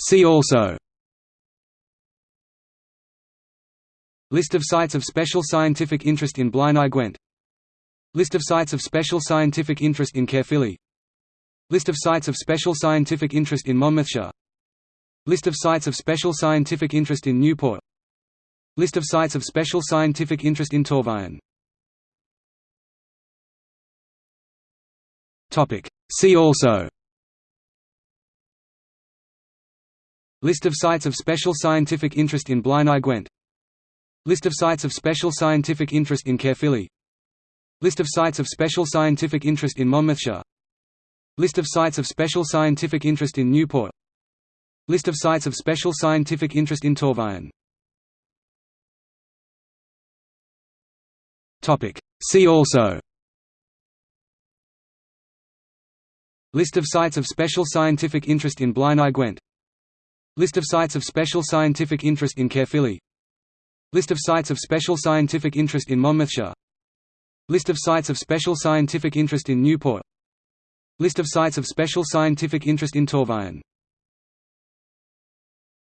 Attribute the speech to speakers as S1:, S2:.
S1: See also. List of sites of special scientific interest in Blaenau Gwent. List of sites of special scientific interest in Caerphilly. List of sites of special scientific interest in Monmouthshire List of sites of special scientific interest in Newport. List of sites of special scientific interest in Torfaen See also List of sites of special scientific interest in Blaenau Gwent. List of sites of special scientific interest in Caerphilly. List of sites of special scientific interest in Monmouthshire. List of sites of special scientific interest in Newport. List of sites of special scientific interest in Torfaen See also. List of sites of special scientific interest in Blaenau Gwent List of sites of special scientific interest in Caerphilly List of sites of special scientific interest in Monmouthshire. List of sites of special scientific interest in Newport. List of sites of special scientific interest in Torfaen